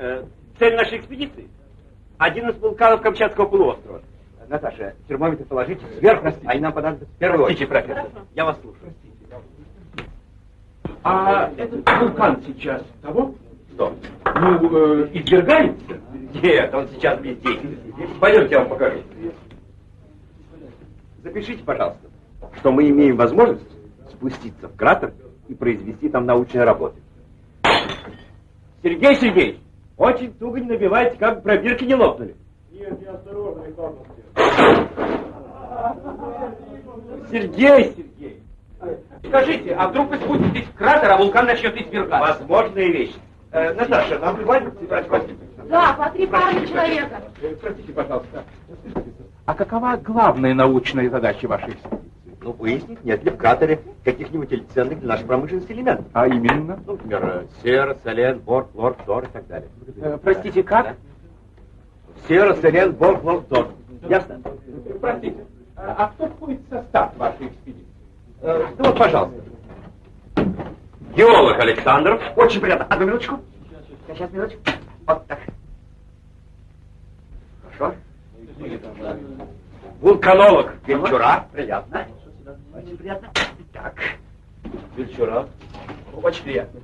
Э, цель нашей экспедиции – один из вулканов Камчатского полуострова. Наташа, термометр положите сверху, а и нам понадобится в первую Простите, профессор, я вас слушаю. А этот вулкан сейчас того? Что? Ну, э, извергается? Нет, он сейчас бездействует. Пойдемте, я вам покажу. Запишите, пожалуйста, что мы имеем возможность спуститься в кратер и произвести там научные работы. Сергей Сергеевич, очень туго не набивайте, как бы пробирки не лопнули. Нет, я осторожно, Михаил Сергей Сергеевич, Скажите, а вдруг вы спуститесь в кратер, а вулкан начнет извергаться? возможные вещи. Э, Наташа, нам хватит брать Да, по три пары человека. Простите, пожалуйста. А какова главная научная задача вашей экспедиции? Ну, выяснить, нет ли в кратере каких-нибудь ценных для нашей промышленности элементов. А именно? Ну, например, сера, селен, бор, хлор, фтор и так далее. Э, простите, как? Сера, селен, бор, хлор, фтор. Ясно? Простите, а, а кто входит в состав вашей экспедиции? Э, ну вот, пожалуйста. Геолог Александров. Очень приятно. Одну минуточку. Сейчас, минуточку. Вот так. Хорошо. Вулканолог. Венчура. Приятно. Очень приятно. Так. Венчура. Очень приятно.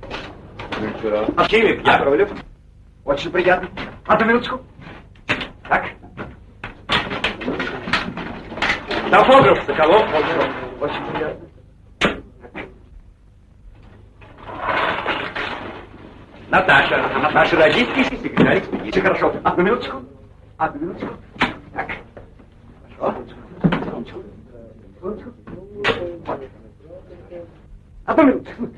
Венчура. Химик Яковлев. Очень приятно. Одну минуточку. Так. Топограф Соколов. Очень приятно. Наташа. Наш родительский секретарь экспедиции. Хорошо. Одну минуточку. Одну минуточку. Так. Хорошо. Одну минуточку.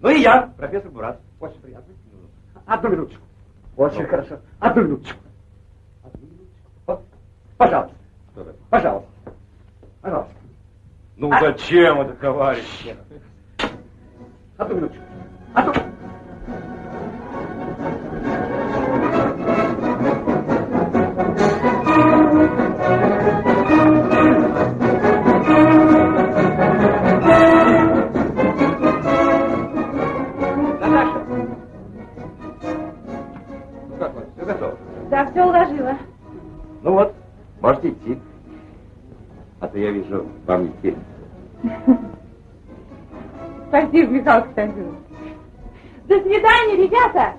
Ну и я, профессор Мурат. Очень приятно. Одну минуточку. Очень хорошо. Одну минуточку. Одну минуточку. Вот. Пожалуйста. Пожалуйста. Пожалуйста. Ну зачем это, товарищ? Одну минуточку. Одну. Наташа. Все уложила. Ну вот, можете идти. А то я вижу, вам не терпится. Спасибо, Михаил Константинович. До свидания, ребята.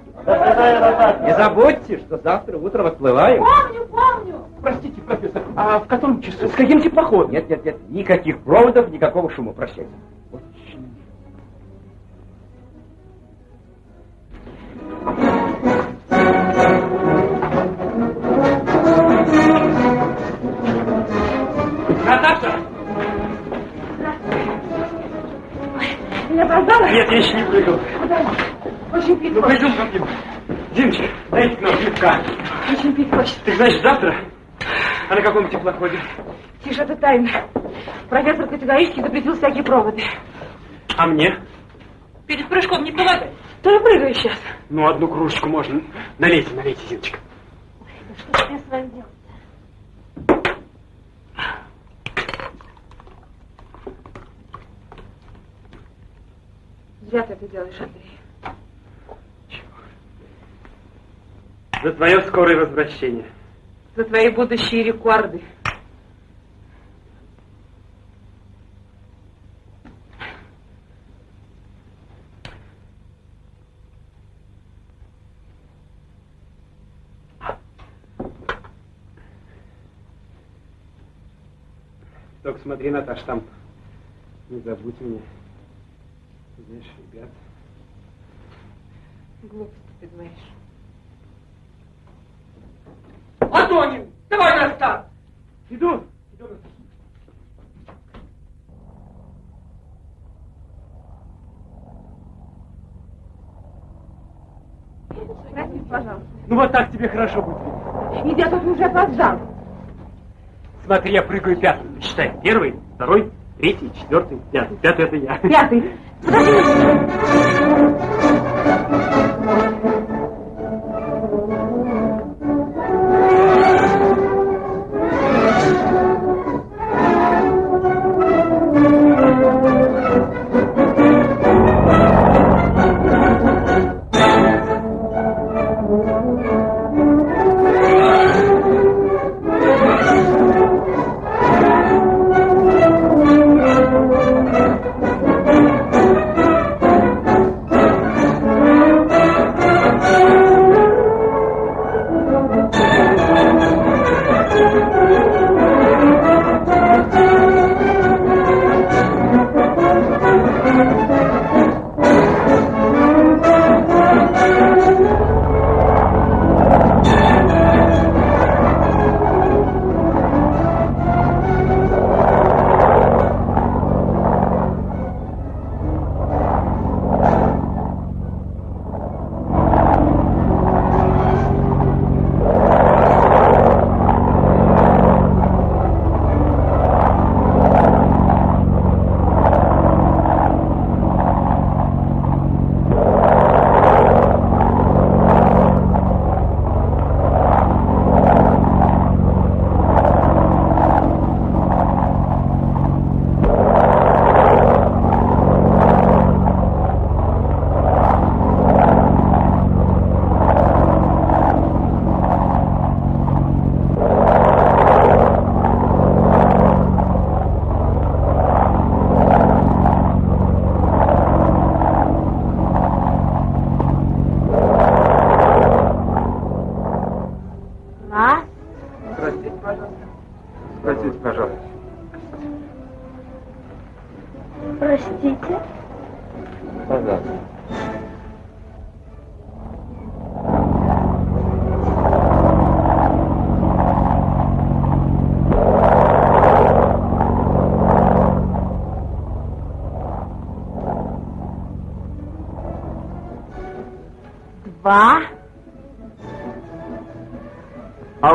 Не забудьте, что завтра утром отплываем. Помню, помню. Простите, профессор, а в котором часу? С каким теплоходом? Нет, нет, нет, никаких проводов, никакого шума, прощайте. Опоздала? Нет, я еще не прыгал. Очень пить Ну, пойдем ко мне. Димочка, дайте нам пивка. Очень пить хочется. Ты знаешь, завтра? А на каком теплоходе? Тише, это тайна. Профессор категорически запретил всякие проводы. А мне? Перед прыжком не помогай. То я прыгаю сейчас. Ну, одну кружечку можно. Налейте, налейте, Зиночка. Да что ж я с вами делать? Зря ты это делаешь, Андрей. За твое скорое возвращение. За твои будущие рекорды. Только смотри, Наташ, там не забудь меня. Знаешь, ребят. Глупости ты говоришь. Антонин, давай на старт! Иду. Иду на старт. Простите, пожалуйста. Ну вот так тебе хорошо будет видно. Ведь я тут уже опоздал. Смотри, я прыгаю пятым. Считай. Первый, второй, третий, четвертый, пятый. Пятый это я. Пятый. Thank you.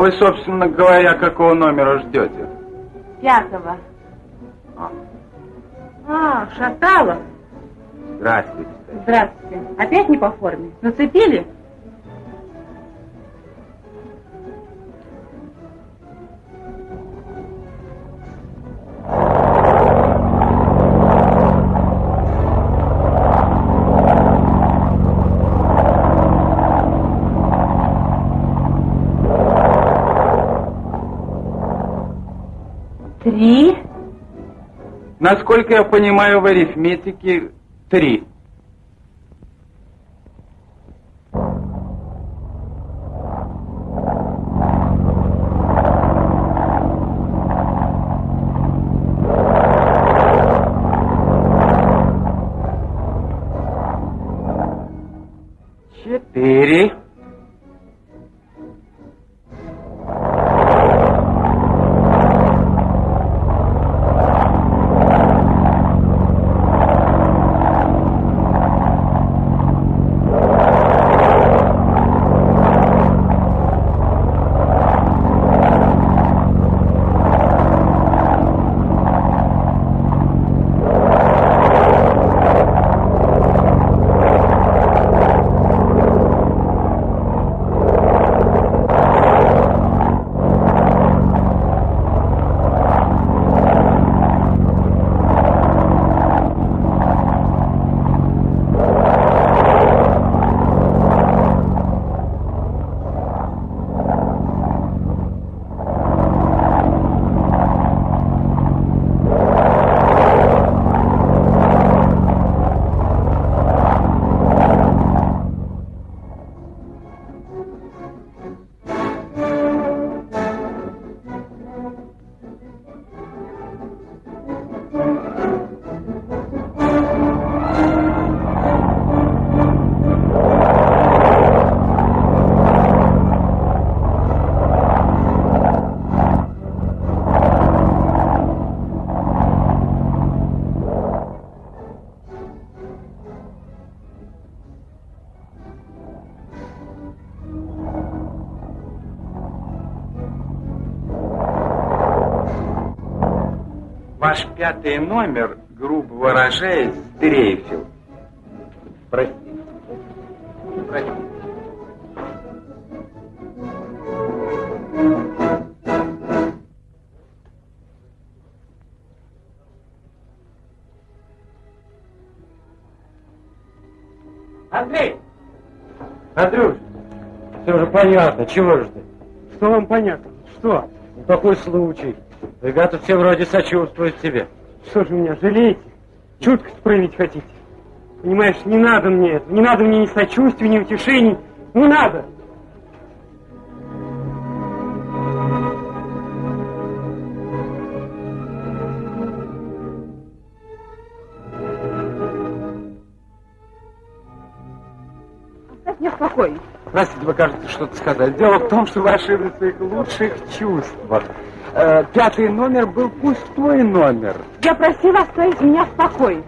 Вы, собственно говоря, какого номера ждете? Пятого. А, Шаталов. Здравствуйте. Здравствуйте. Опять не по форме? Нацепили? Насколько я понимаю в арифметике, три. Ваш пятый номер, грубо выражаясь, стрейфил. Простите. Простите. Андрей! Андрюш, все уже понятно, чего же ты? Что вам понятно? Что? Ну, такой случай. Ребята все вроде сочувствуют тебе. Что же меня жалеете? Чутко проявить хотите? Понимаешь, не надо мне этого. Не надо мне ни сочувствия, ни утешений. Не надо. Оставь меня в покое. Простите, вы кажется что-то сказать. Дело в том, что вы ошиблись в своих лучших чувствах. Э, пятый номер был пустой номер. Я просила оставить меня в покое.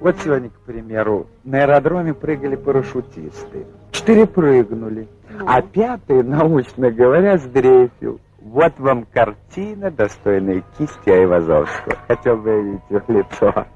Вот сегодня, к примеру, на аэродроме прыгали парашютисты. Четыре прыгнули, а пятый, научно говоря, сдрейфил. Вот вам картина, достойная кисти Айвазовского. Хотел бы видеть их лицо.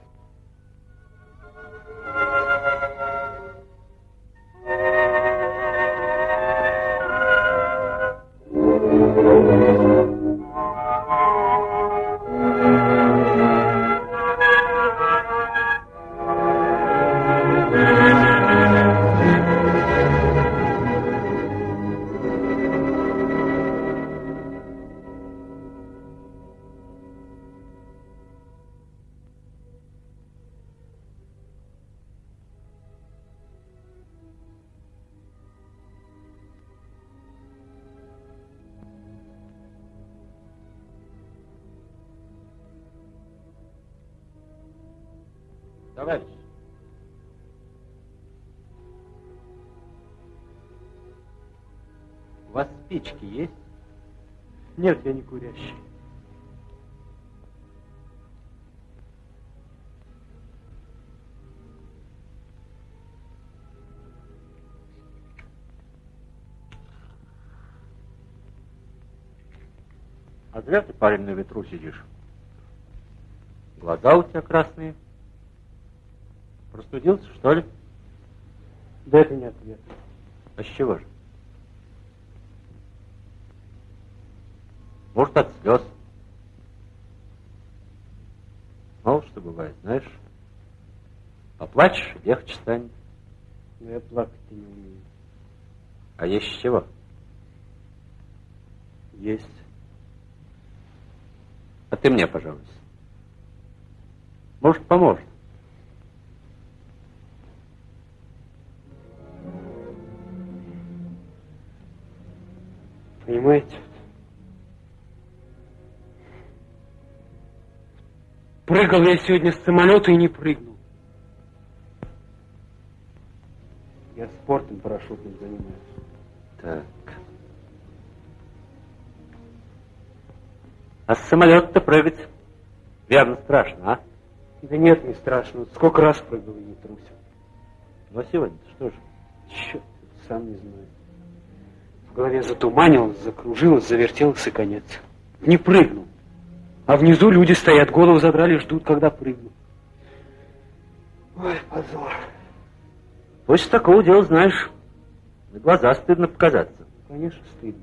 Парень, на ветру сидишь. Глаза у тебя красные. Простудился, что ли? Да это не ответ. А с чего же? Может, от слез. Мало что бывает, знаешь. Поплачешь, легче станет. Но я плакать-то не умею. А есть с чего? Есть. Ты мне, пожалуйста. Может, поможет. Понимаете? Прыгал я сегодня с самолета и не прыгнул. Я спортом парашютным занимаюсь. Так. А с самолета-то прыгать верно страшно, а? Да нет, не страшно. Сколько раз прыгал и не трусил. Ну, а сегодня что же? Черт, сам не знаю. В голове затуманилось, закружилось, завертелось и конец. Не прыгнул. А внизу люди стоят, голову задрали, ждут, когда прыгну. Ой, позор. После такого дела, знаешь, на глаза стыдно показаться. Конечно, стыдно.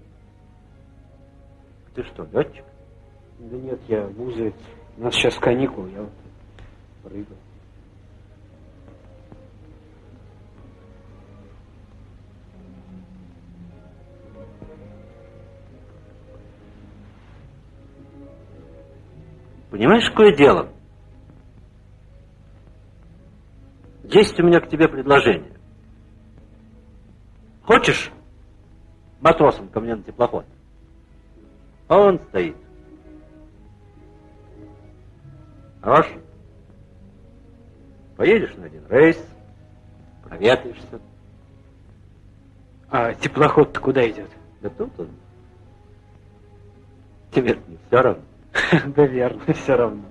Ты что, летчик? Да нет, я вузовец. У нас сейчас каникулы, я вот прыгал. Понимаешь, какое дело? Есть у меня к тебе предложение. Хочешь матросом ко мне на теплоход? А он стоит. Хорош? Поедешь на один рейс, проветришься. А теплоход-то куда идет? Да тут он. тебе не все равно. Да верно, все равно.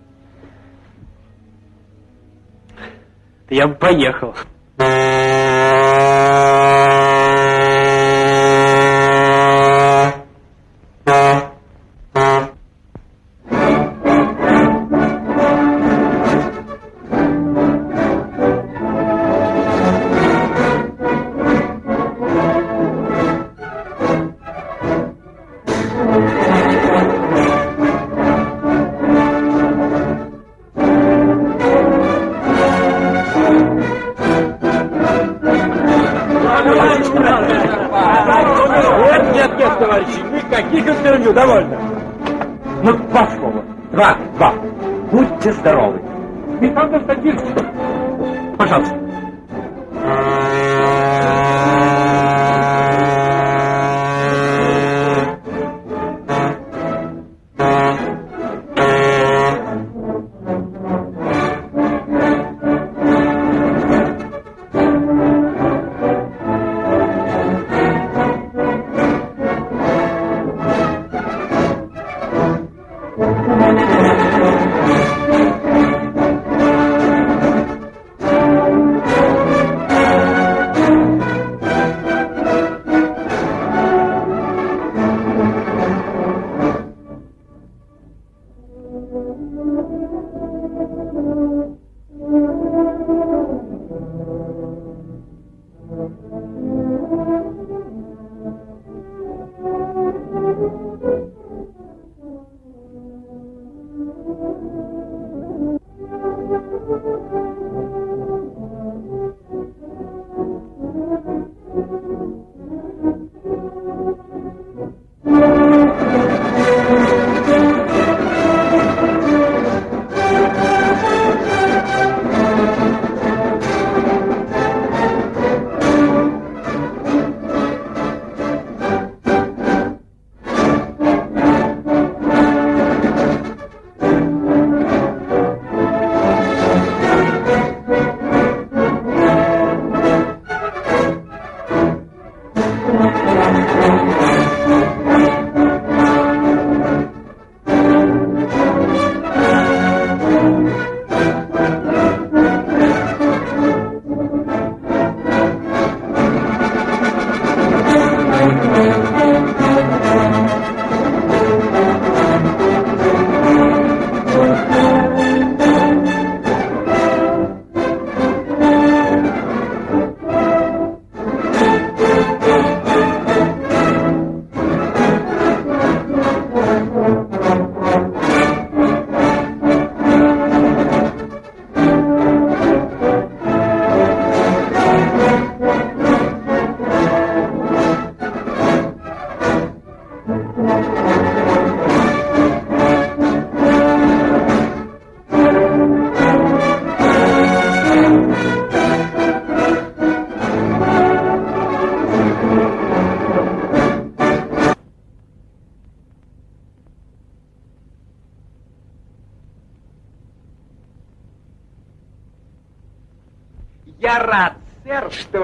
Я бы поехал.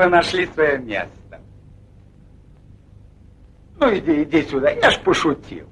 вы нашли свое место. Ну, иди, иди сюда, я ж пошутил.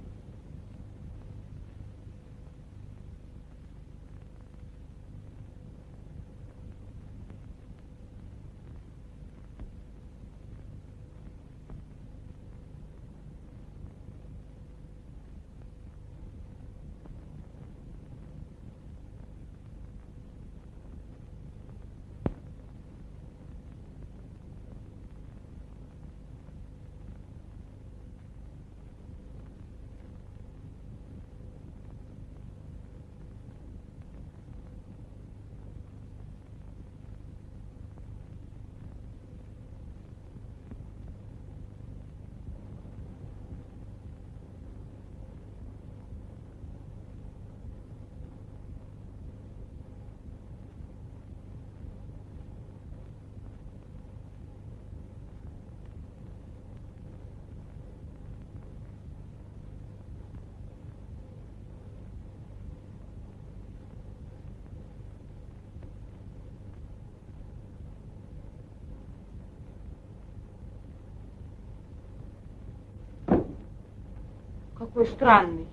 какой странный.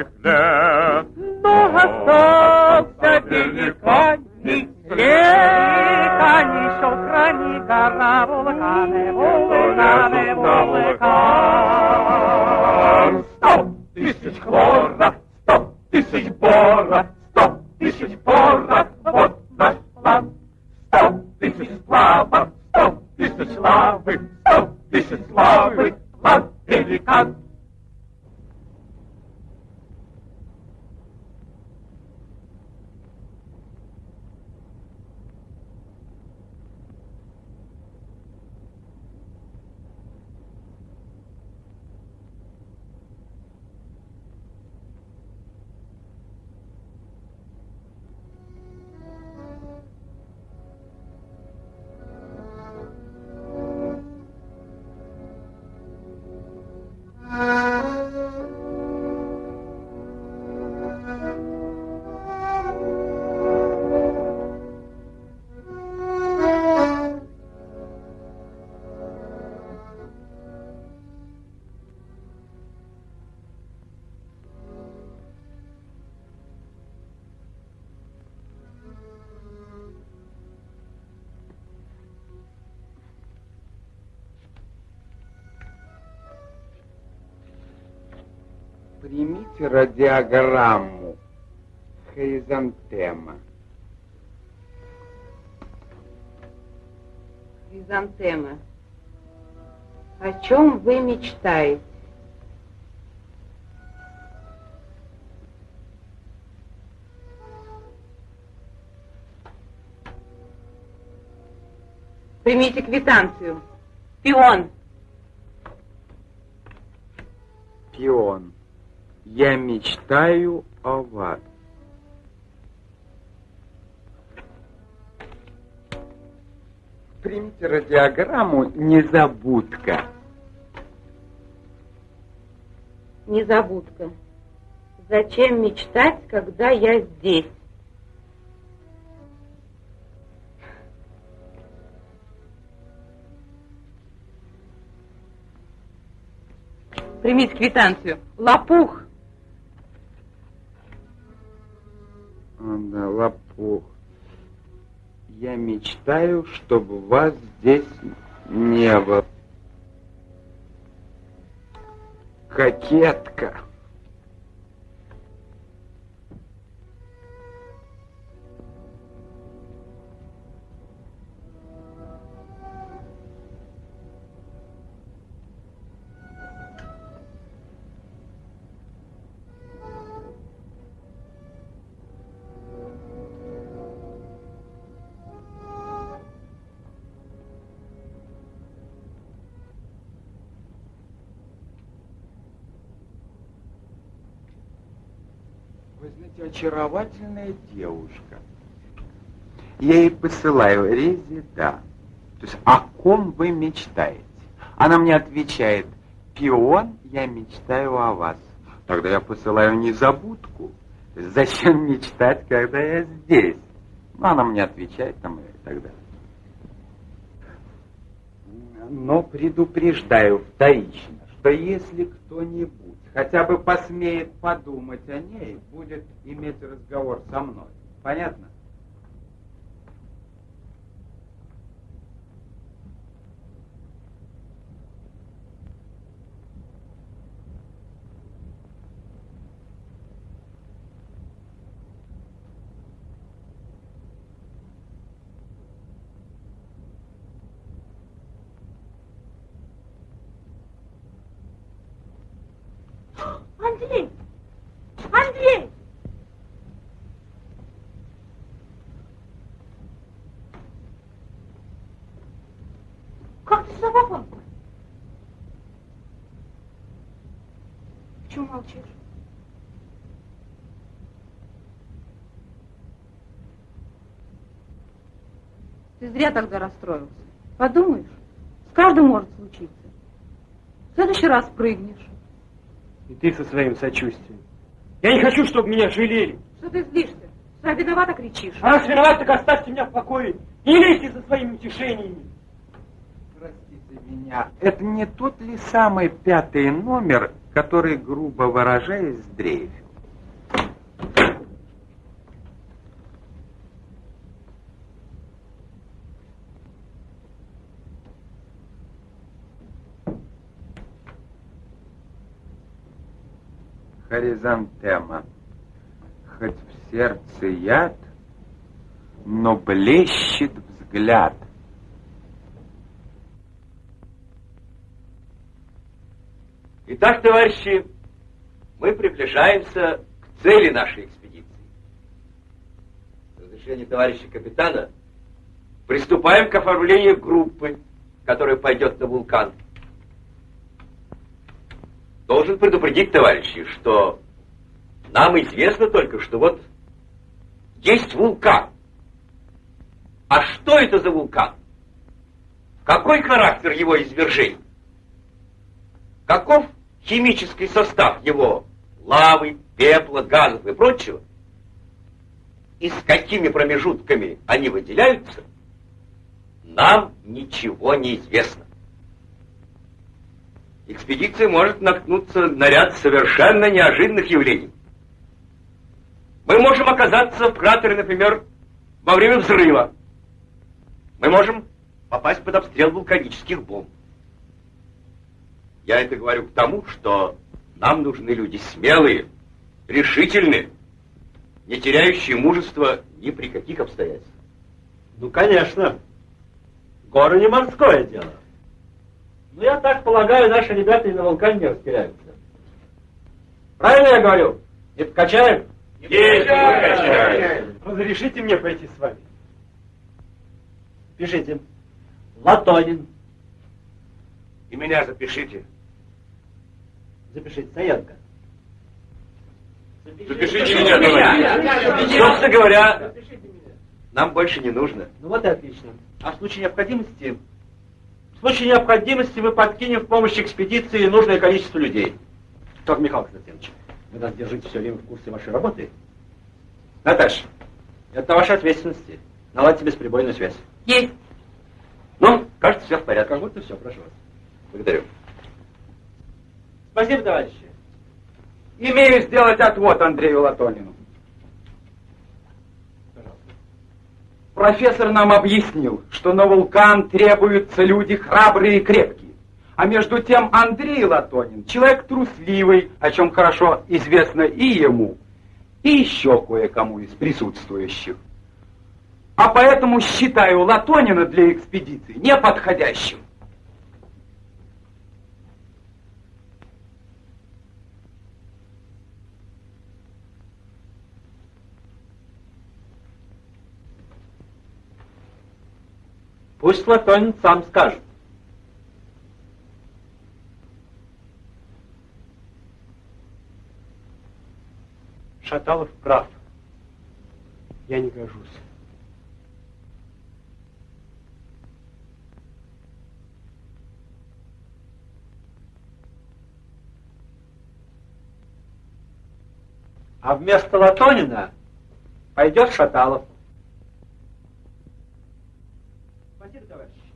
if there. радиограмму. Хризантема. Хризантема. О чем вы мечтаете? Примите квитанцию. Пион. Пион. Я мечтаю о вас. Примите радиограмму «Незабудка». Незабудка. Зачем мечтать, когда я здесь? Примите квитанцию. Лопух. Да, лопух. Я мечтаю, чтобы вас здесь не было. Кокетка. Очаровательная девушка. Я ей посылаю Резе, да. То есть, о ком вы мечтаете? Она мне отвечает, пион, я мечтаю о вас. Тогда я посылаю незабудку. Зачем мечтать, когда я здесь? Ну, она мне отвечает там и так далее. Но предупреждаю вторично, что если кто-нибудь хотя бы посмеет подумать о ней, будет иметь разговор со мной. Понятно? Андрей! Андрей! Как ты сюда попал? Почему молчишь? Ты зря тогда расстроился. Подумаешь, с каждым может случиться. В следующий раз прыгнешь. Ты со своим сочувствием. Я не хочу, чтобы меня жалели. Что ты злишься? Сам виновата кричишь. А раз виноват, так оставьте меня в покое. Не лезьте со своими утешениями. Простите меня, это не тот ли самый пятый номер, который, грубо выражаясь, дрейфил? Хоризонтема. Хоть в сердце яд, но блещет взгляд. Итак, товарищи, мы приближаемся к цели нашей экспедиции. С разрешения товарища капитана приступаем к оформлению группы, которая пойдет на вулкан. Должен предупредить, товарищи, что нам известно только, что вот есть вулкан. А что это за вулкан? Какой характер его извержений? Каков химический состав его лавы, пепла, газов и прочего? И с какими промежутками они выделяются? Нам ничего не известно. Экспедиция может наткнуться на ряд совершенно неожиданных явлений. Мы можем оказаться в кратере, например, во время взрыва. Мы можем попасть под обстрел вулканических бомб. Я это говорю к тому, что нам нужны люди смелые, решительные, не теряющие мужества ни при каких обстоятельствах. Ну, конечно. Горы не морское дело. Ну, я так полагаю, наши ребята и на вулкане не растеряются. Правильно я говорю? Не покачаем? Разрешите мне пойти с вами? Пишите. Латонин. И меня запишите. Запишите. Саенко. Запишите меня, товарищ. Собственно говоря, нам больше не нужно. Ну вот и отлично. А в случае необходимости... В случае необходимости мы подкинем в помощь экспедиции нужное количество людей. Только, Михаил Константинович, вы нас держите все время в курсе вашей работы. Наташа, это на вашей ответственности. Наладьте бесперебойную связь. Есть. Ну, кажется, все в порядке. Как будто все, прошу вас. Благодарю. Спасибо, товарищи. Имею сделать отвод Андрею Латонину. Профессор нам объяснил, что на вулкан требуются люди храбрые и крепкие. А между тем Андрей Латонин человек трусливый, о чем хорошо известно и ему, и еще кое-кому из присутствующих. А поэтому считаю Латонина для экспедиции неподходящим. Пусть Латонин сам скажет. Шаталов прав. Я не гожусь. А вместо Латонина пойдет Шаталов. Спасибо, товарищ.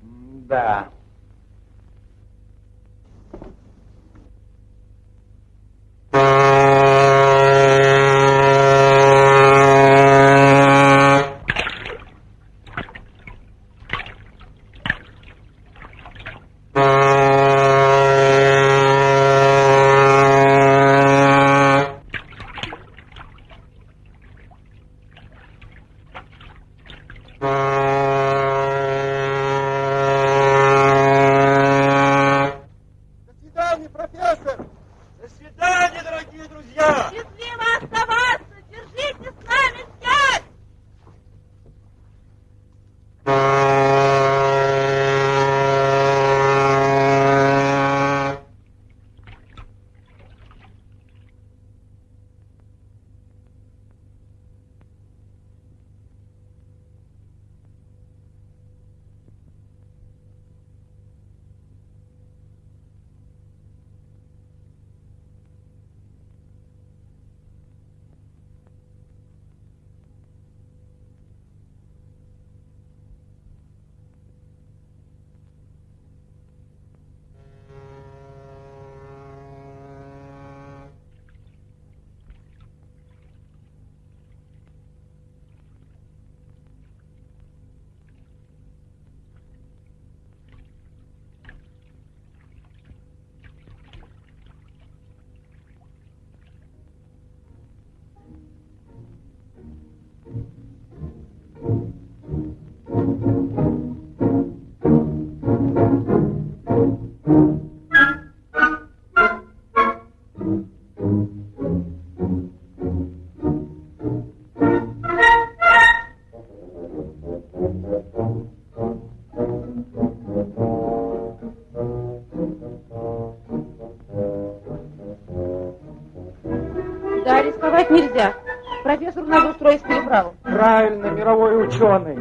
Да. Нельзя. Профессору надо устроить переправу. Правильно, мировой ученый.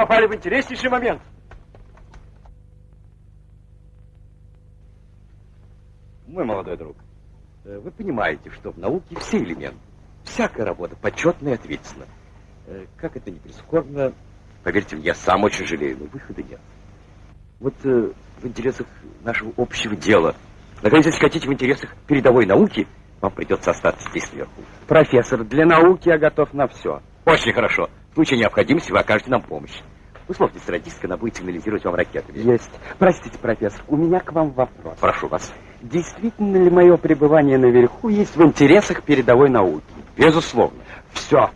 Попали в интереснейший момент. Мой молодой друг, э, вы понимаете, что в науке все элементы, всякая работа почетна и ответственна. Э, Как это не прискорбно, поверьте мне, я сам очень жалею, но выхода нет. Вот э, в интересах нашего общего дела, наконец, если хотите, в интересах передовой науки, вам придется остаться здесь сверху. Профессор, для науки я готов на все. Очень хорошо. В случае необходимости вы окажете нам помощь. Условьтесь с радисткой, она будет сигнализировать вам ракетами. Есть. Простите, профессор, у меня к вам вопрос. Прошу вас. Действительно ли мое пребывание наверху есть в интересах передовой науки? Безусловно. Все.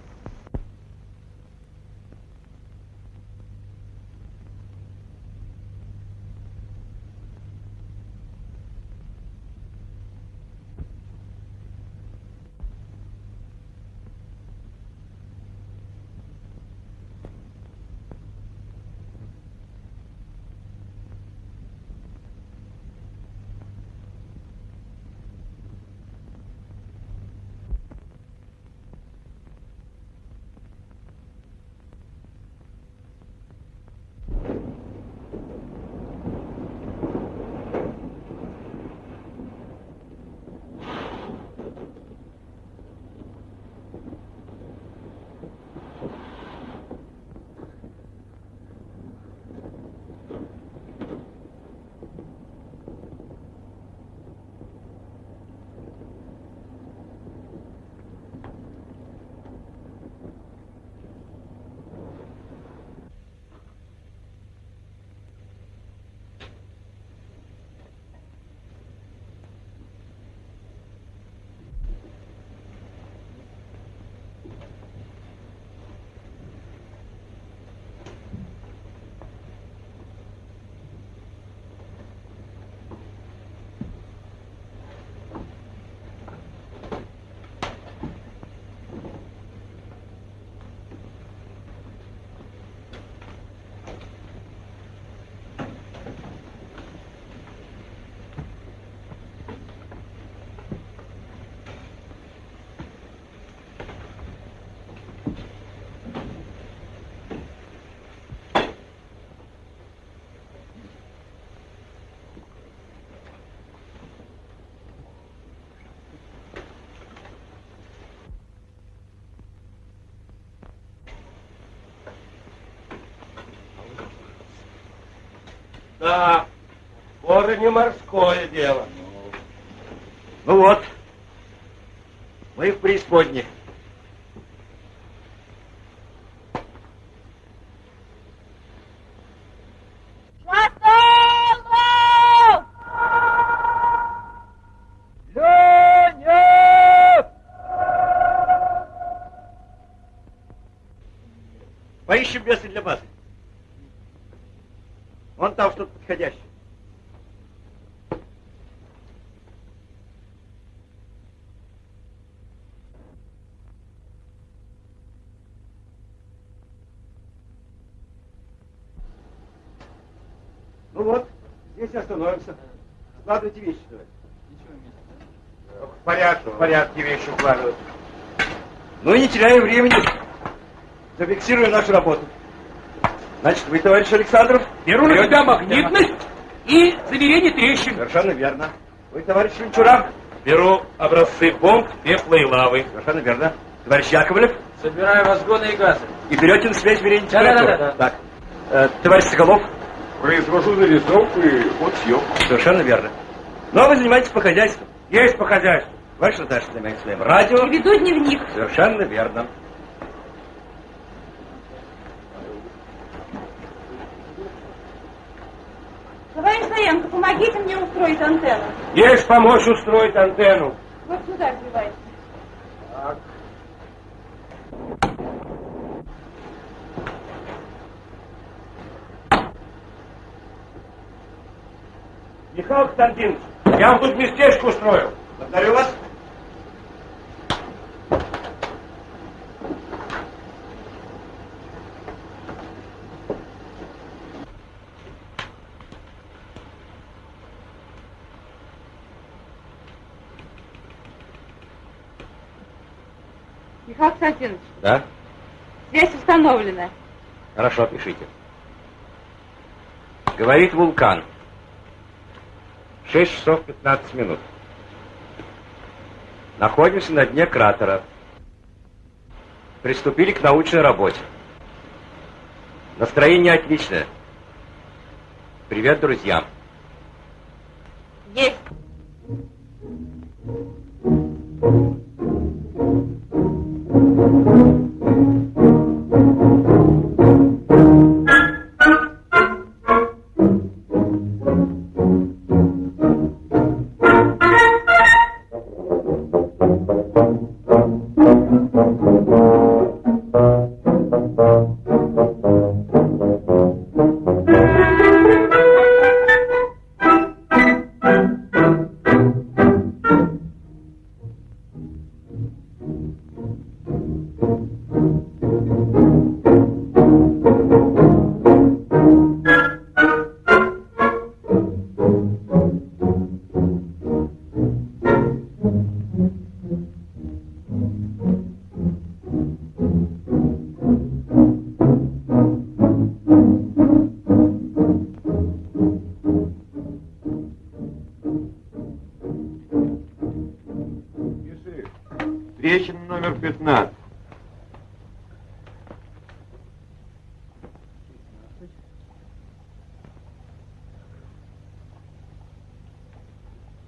Да, горы не морское дело. Ну вот, мы в преисподней. Поищем место для базы. Подходящее. Ну вот, здесь остановимся. Складывайте вещи давай. В порядке, в порядке вещи укладывать. Ну и не теряем времени. Зафиксируем нашу работу. Значит, вы, товарищ Александров, Беру на себя магнитность и замерение трещин. Совершенно верно. Вы, товарищ Венчура, Беру образцы бомб, пепла и лавы. совершенно верно. Товарищ Яковлев, Собираю разгоны и газы. и берете на связь измерение Да, да, да, да, да. Так, э, товарищ Соколов, Произвожу зарисовку и подсъемку. совершенно верно. Ну, а вы занимаетесь по хозяйству. Есть по хозяйству. Товарищ Наташа занимается своим радио. И веду дневник. Совершенно верно. Товарищ Саенко, помогите мне устроить антенну. Есть помочь устроить антенну. Вот сюда сбивайте. Михаил Константинович, я вам тут местечко устроил. Благодарю вас. Михаил Константинович, Да? связь установлена. Хорошо, пишите. Говорит вулкан. 6 часов 15 минут. Находимся на дне кратера. Приступили к научной работе. Настроение отличное. Привет, друзьям. Есть.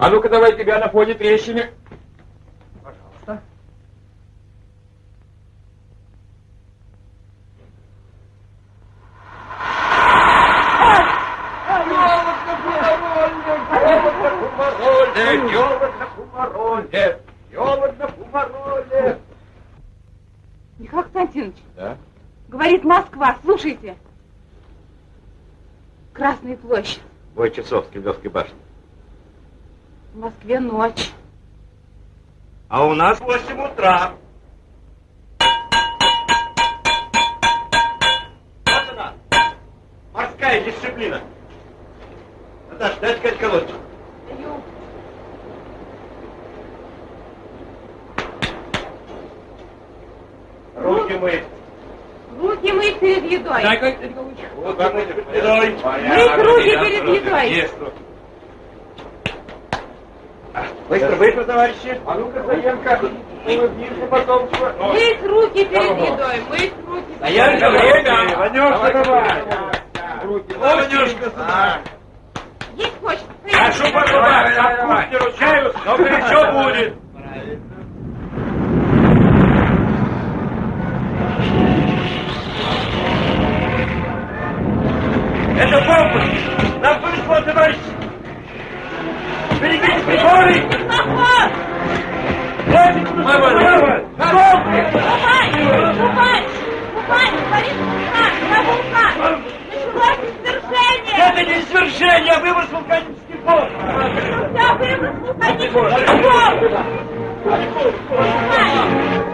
А ну-ка давай тебя на фоне трещины. Пожалуйста. Михаил Константинович, Да? говорит Москва, слушайте. Красная площадь. Бой часов с Кремлевской башни. В Москве ночь. А у нас 8 утра. Вот она, морская дисциплина. Наташа, дай сказать колодочку. Даю. Руки мы. Руки мыть перед едой. Дай-ка, Руки мы перед едой. Мыть руки перед едой. Руки. Быстро, быстро, товарищи. А ну-ка, Заемка, улыбнись потом. Мыть руки перед едой. Мыть руки едой. время. Ванюшка, давай. Ванюшка, сюда. Есть хочется. Прошу пожалуйста, от кухни ручаюсь, но горячо будет. Это бомба! Нам повезло, товарищи! Берегите приборы! Бомбы! Купай! Купай! Купай! Борис, на вулкан! Началось извержение! Это не свержение, а выброс вулканических бомб! Я выброс вулканических бомб! Купай!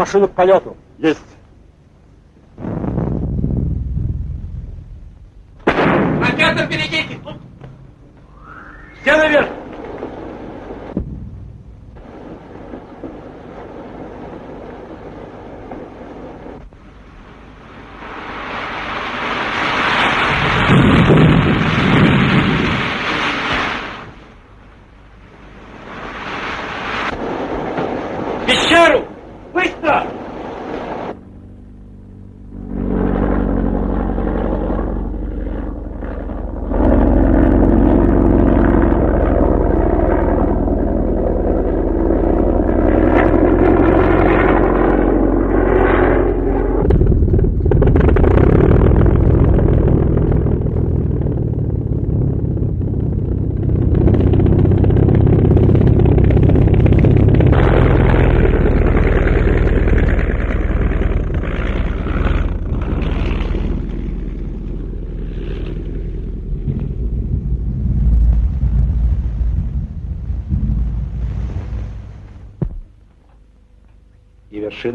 Машину к полету. Есть. Ракета впереди! Все наверх! В Пещеру! Быстро!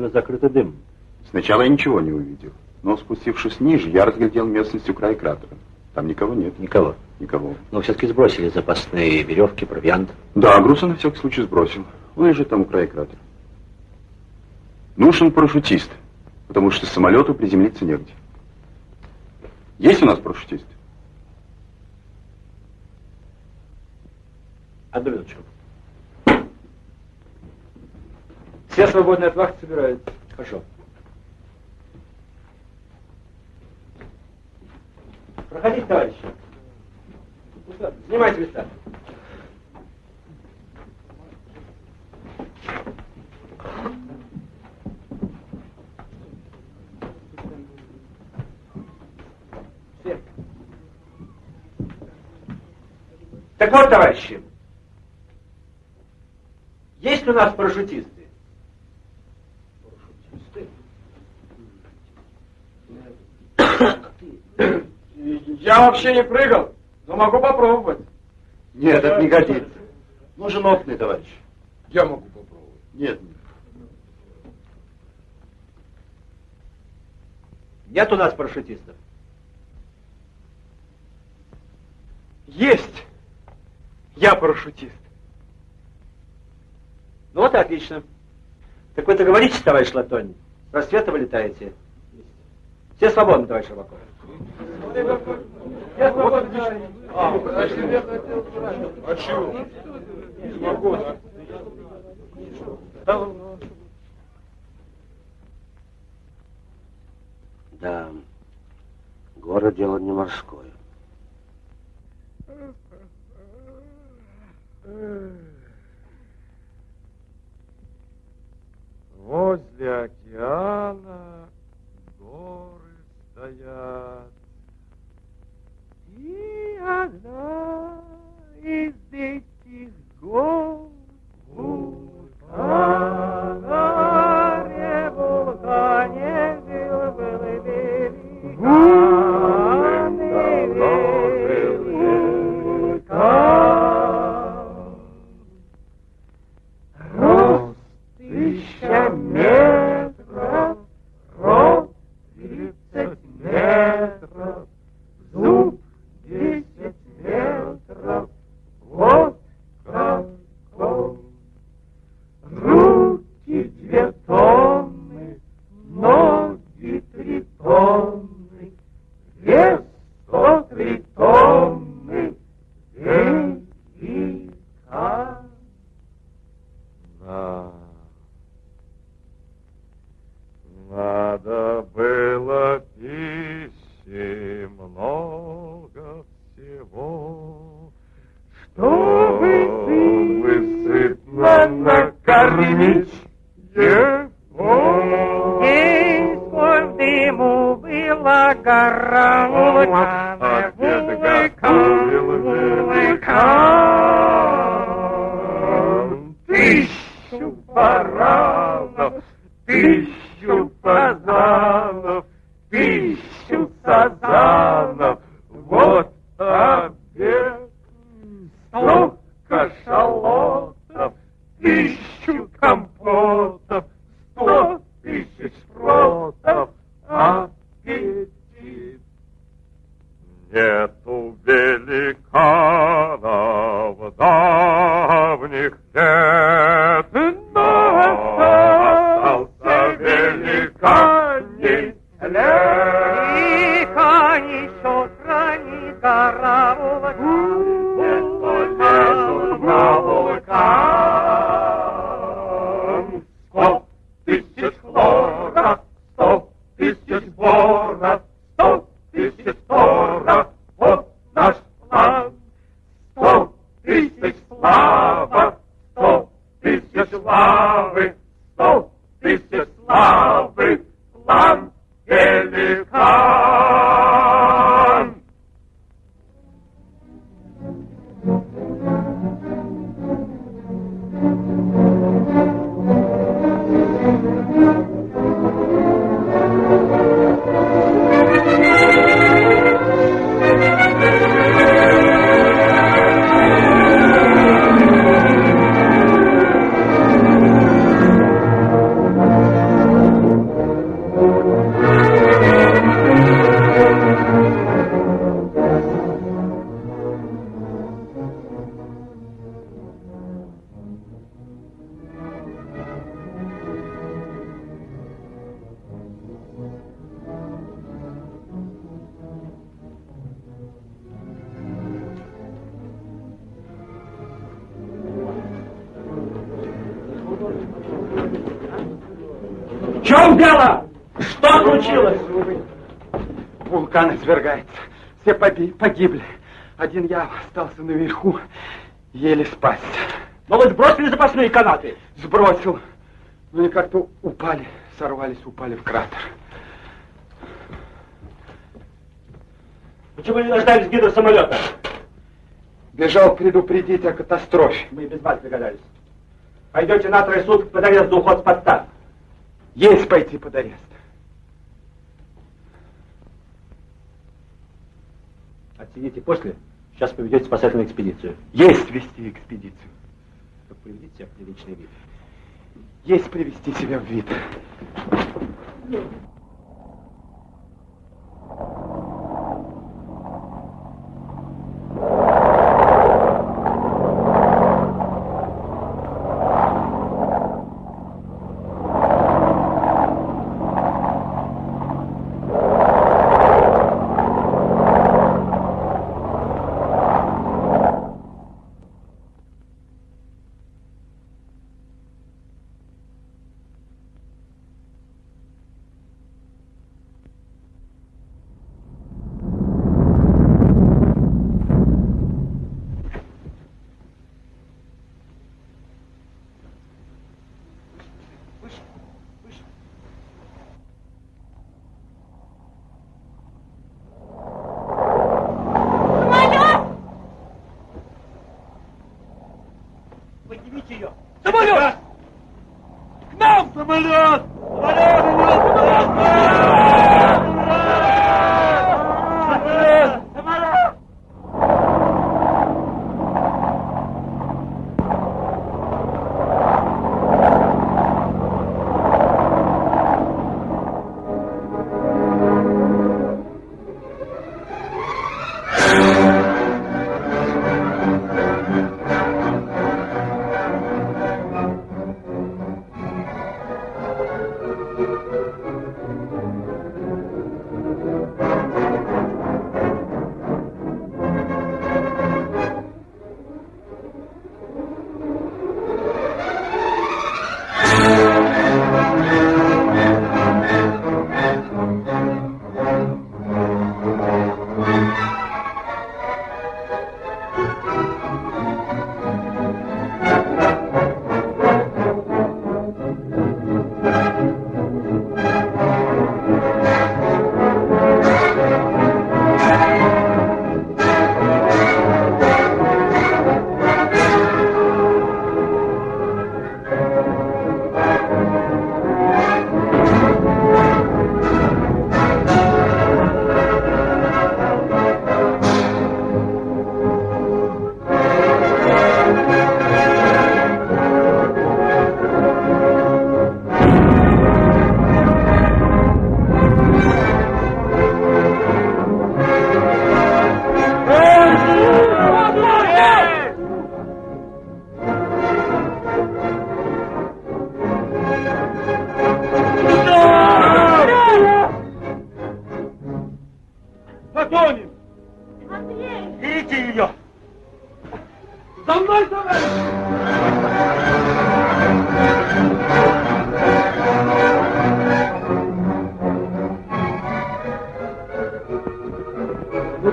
Вершина закрыта дымом. Сначала я ничего не увидел, но спустившись ниже, я разглядел местность у края кратера. Там никого нет. Никого. Никого. Но все-таки сбросили запасные веревки, провиант. Да, груз я на всякий случай сбросил. Он лежит там у края кратера. Нужен парашютист, потому что самолету приземлиться негде. Есть у нас парашютист? Одну минуточку. Все свободные от вахт собираются. Хорошо. Проходите, товарищи. Снимайте места. Все. Так вот, товарищи, есть у нас парашютисты? Я вообще не прыгал, но могу попробовать. Нет, это не годится. Нужен опытный товарищ. Я могу попробовать. Нет, нет. Нет у нас парашютистов? Есть. Я парашютист. Ну вот и отлично. Так вы договоритесь, товарищ Латонь? Рассвета вы летаете? Все свободны, товарищ Рыбаков. Я свободен. А чего? Свободен. Да, город дело не морское. Возле океана горы стоят. И одна из этих гор вулкана, Дело? Что случилось? Вулкан извергается. Все погибли. Один я остался наверху, еле спасся. Но вы сбросили запасные канаты. Сбросил. Ну они как-то упали, сорвались, упали в кратер. Почему не дождались гидросамолета? Бежал предупредить о катастрофе. Мы и без вас догадались. Пойдете на трое суток под арест за уход с подстав. Есть пойти под арест. Отсидите после. Сейчас поведете спасательную экспедицию. Есть вести экспедицию. Только приведите себя в приличный вид. Есть привести себя в вид. Поднимите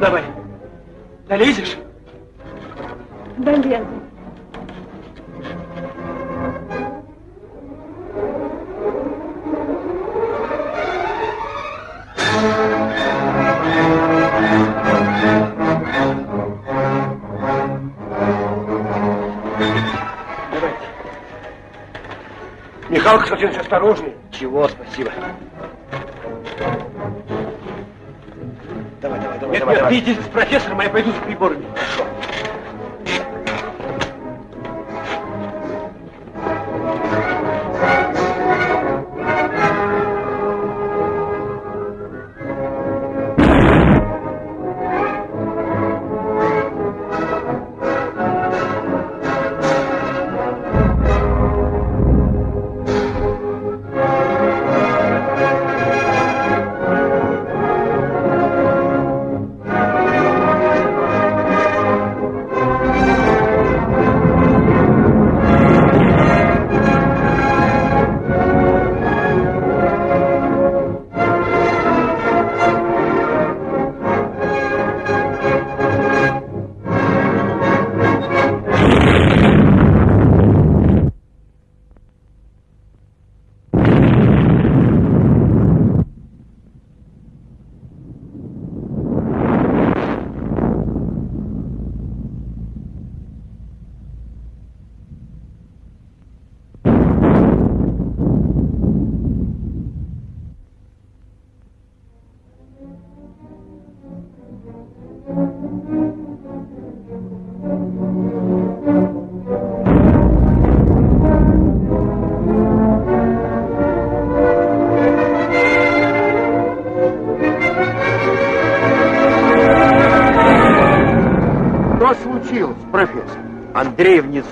давай. Долезешь? Долезу. Михалка совсем осторожный. Чего, спасибо. Иди с профессором, а я пойду с приборами. Хорошо.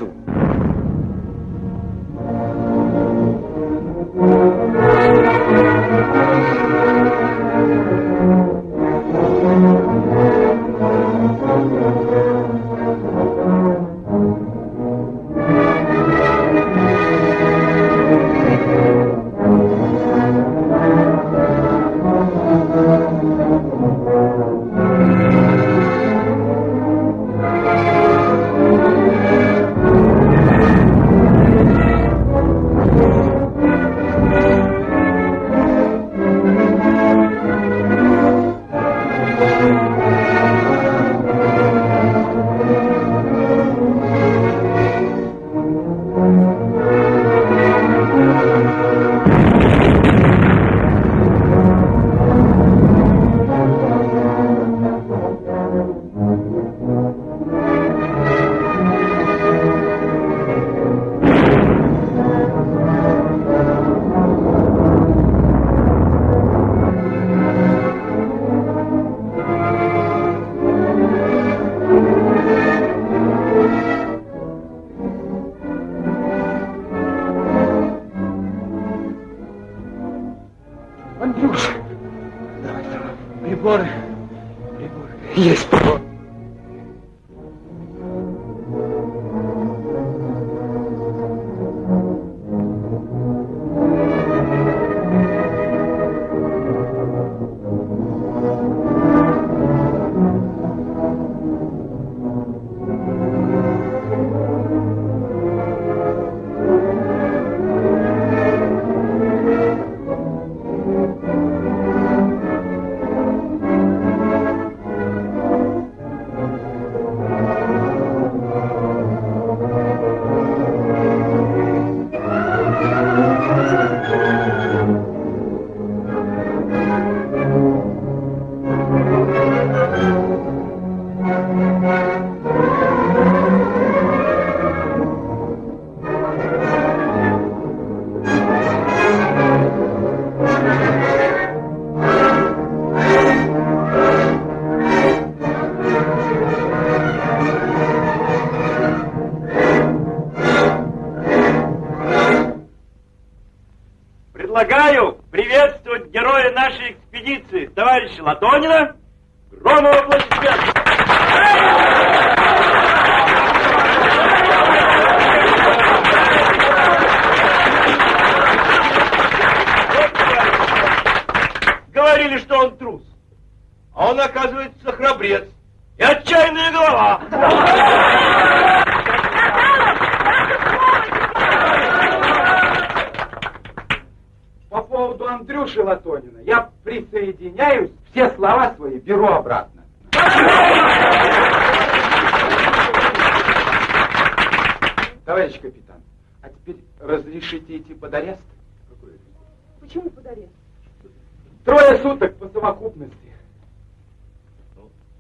Андрей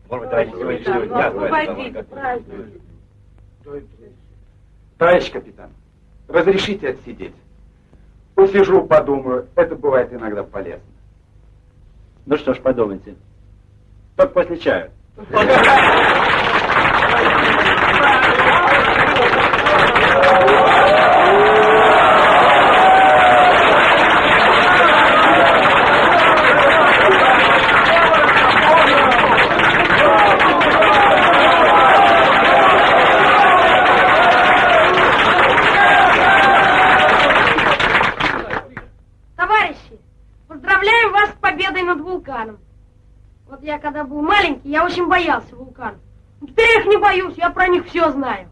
Может быть, товарищ сегодняшнего Ну, дня... освободите, праздник. Товарищ капитан, разрешите отсидеть? Посижу, подумаю, это бывает иногда полезно. Ну что ж, подумайте. Только после чая. Товарищи, поздравляю вас с победой над вулканом. Вот я когда был маленький, я очень боялся вулканов. Но Теперь я их не боюсь, я про них все знаю.